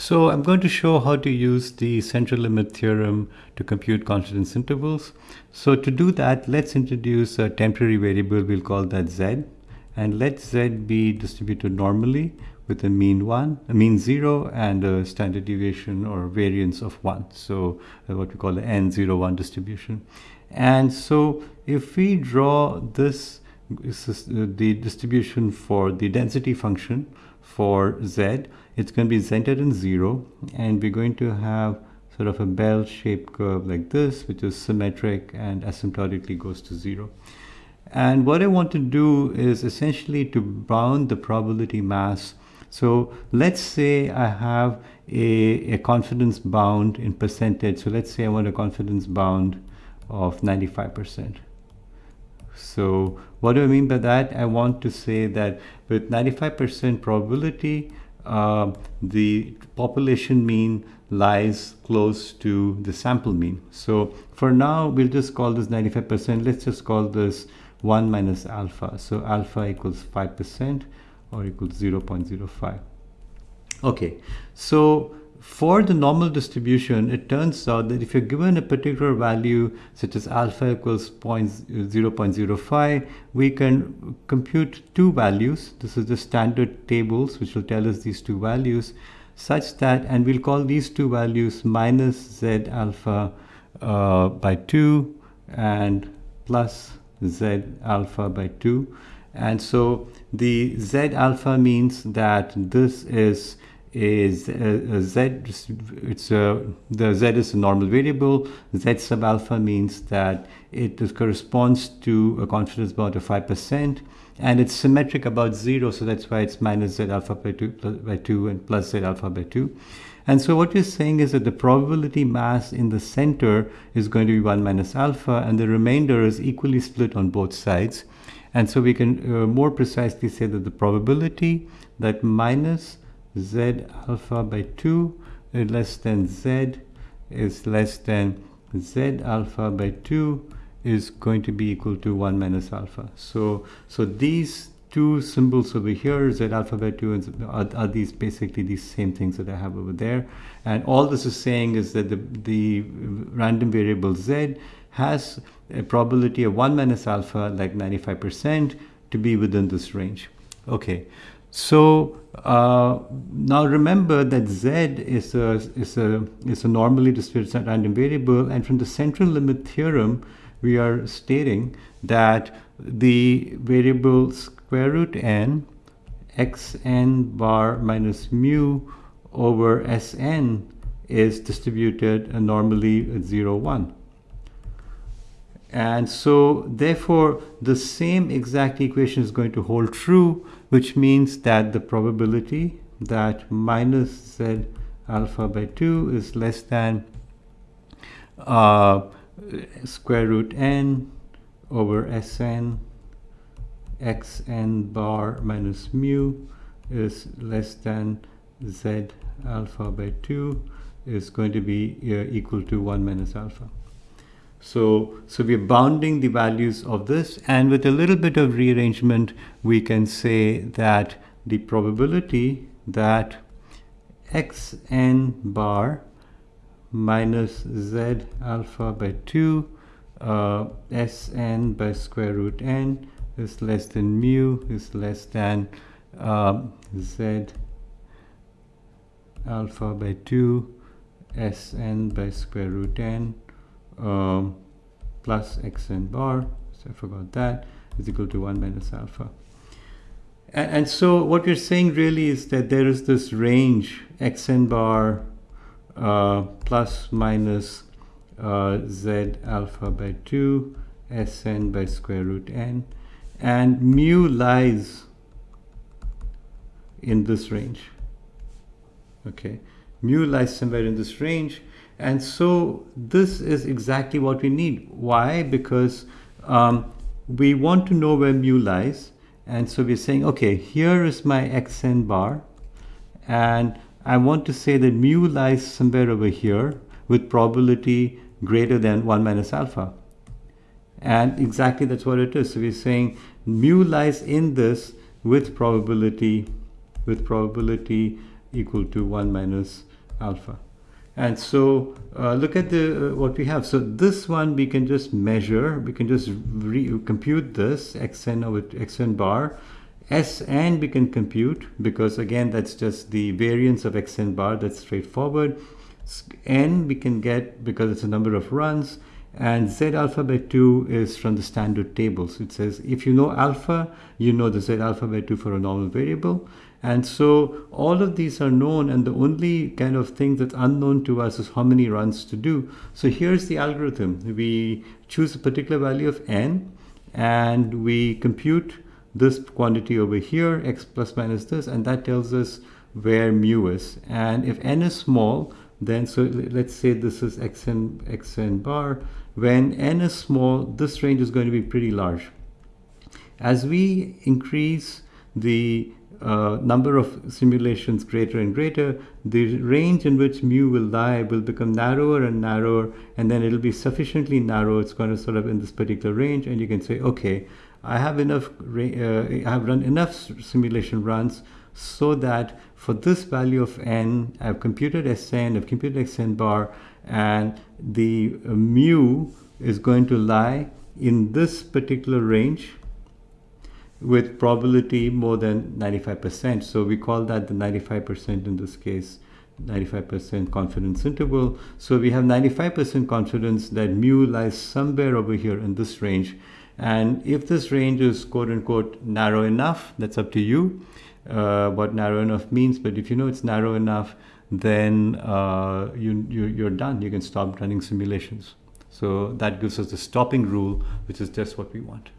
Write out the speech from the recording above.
So I'm going to show how to use the central limit theorem to compute confidence intervals. So to do that, let's introduce a temporary variable, we'll call that z. And let z be distributed normally with a mean 1, a mean 0, and a standard deviation or variance of 1. So uh, what we call the n01 distribution. And so if we draw this, this is uh, the distribution for the density function for z, it's going to be centered in 0 and we're going to have sort of a bell-shaped curve like this which is symmetric and asymptotically goes to 0. And what I want to do is essentially to bound the probability mass. So let's say I have a, a confidence bound in percentage. So let's say I want a confidence bound of 95%. So what do I mean by that? I want to say that with 95% probability, uh, the population mean lies close to the sample mean. So for now, we'll just call this 95%. Let's just call this 1 minus alpha. So alpha equals 5% or equals 0.05. Okay, so for the normal distribution, it turns out that if you're given a particular value such as alpha equals 0.05, we can compute two values. This is the standard tables which will tell us these two values such that, and we'll call these two values minus z alpha uh, by 2 and plus z alpha by 2. And so the z alpha means that this is is a, a z it's a the z is a normal variable. Z sub alpha means that it corresponds to a confidence bound of 5% and it's symmetric about 0 so that's why it's minus z alpha by 2 plus, by 2 and plus z alpha by 2 and so what you're saying is that the probability mass in the center is going to be 1 minus alpha and the remainder is equally split on both sides. And so we can uh, more precisely say that the probability that minus z alpha by 2 is less than z is less than z alpha by 2 is going to be equal to 1 minus alpha. So, so these two symbols over here, z alpha by 2, and are, are, these basically these same things that I have over there. And all this is saying is that the, the random variable z has a probability of 1 minus alpha, like 95%, to be within this range. Okay, so uh, now remember that z is a, is, a, is a normally distributed random variable and from the central limit theorem we are stating that the variable square root n xn bar minus mu over Sn is distributed normally at 0, 1. And so therefore the same exact equation is going to hold true, which means that the probability that minus z alpha by 2 is less than uh, square root n over Sn xn bar minus mu is less than z alpha by 2 is going to be uh, equal to 1 minus alpha. So, so we're bounding the values of this and with a little bit of rearrangement we can say that the probability that xn bar minus z alpha by 2 uh, Sn by square root n is less than mu is less than uh, z alpha by 2 Sn by square root n um, plus xn bar, so I forgot that, is equal to 1 minus alpha. And, and so what we're saying really is that there is this range xn bar uh, plus minus uh, z alpha by 2 Sn by square root n and mu lies in this range okay mu lies somewhere in this range and so this is exactly what we need. Why? Because um, we want to know where mu lies. And so we're saying, okay, here is my xn bar. And I want to say that mu lies somewhere over here with probability greater than 1 minus alpha. And exactly that's what it is. So we're saying mu lies in this with probability with probability equal to 1 minus alpha. And so uh, look at the uh, what we have. So this one we can just measure. We can just compute this xn over xn bar. Sn we can compute because again that's just the variance of xn bar. That's straightforward. N we can get because it's a number of runs. And z alpha by 2 is from the standard table. So it says if you know alpha, you know the z alpha by 2 for a normal variable. And so all of these are known and the only kind of thing that's unknown to us is how many runs to do. So here's the algorithm. We choose a particular value of n and we compute this quantity over here, x plus minus this, and that tells us where mu is. And if n is small, then so let's say this is xn, xn bar. When n is small, this range is going to be pretty large. As we increase the uh, number of simulations greater and greater, the range in which mu will lie will become narrower and narrower, and then it'll be sufficiently narrow. It's going to sort of in this particular range, and you can say, okay, I have enough, uh, I have run enough simulation runs so that for this value of n, I've computed Sn, I've computed Xn bar, and the uh, mu is going to lie in this particular range with probability more than 95%. So we call that the 95% in this case, 95% confidence interval. So we have 95% confidence that mu lies somewhere over here in this range. And if this range is quote unquote narrow enough, that's up to you uh, what narrow enough means. But if you know it's narrow enough, then uh, you, you, you're done. You can stop running simulations. So that gives us the stopping rule, which is just what we want.